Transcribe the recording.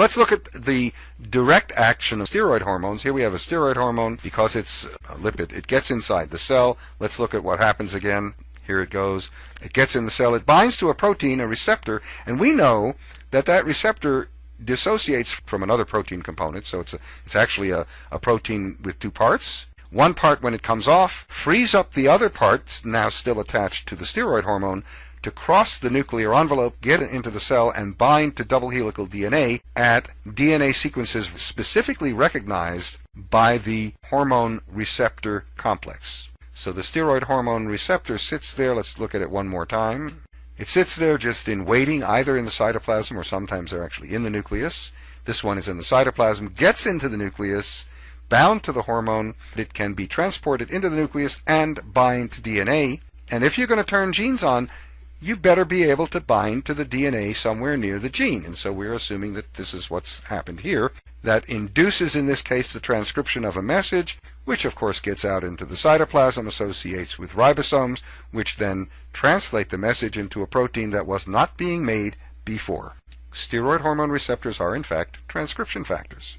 Let's look at the direct action of steroid hormones. Here we have a steroid hormone because it's a lipid. It gets inside the cell. Let's look at what happens again. Here it goes. It gets in the cell. It binds to a protein, a receptor, and we know that that receptor dissociates from another protein component. So it's a, it's actually a, a protein with two parts. One part, when it comes off, frees up the other parts, now still attached to the steroid hormone, to cross the nuclear envelope, get into the cell, and bind to double helical DNA at DNA sequences specifically recognized by the hormone receptor complex. So the steroid hormone receptor sits there. Let's look at it one more time. It sits there just in waiting, either in the cytoplasm or sometimes they're actually in the nucleus. This one is in the cytoplasm, gets into the nucleus, bound to the hormone. It can be transported into the nucleus and bind to DNA. And if you're going to turn genes on, you better be able to bind to the DNA somewhere near the gene. And so we're assuming that this is what's happened here. That induces, in this case, the transcription of a message, which of course gets out into the cytoplasm, associates with ribosomes, which then translate the message into a protein that was not being made before. Steroid hormone receptors are, in fact, transcription factors.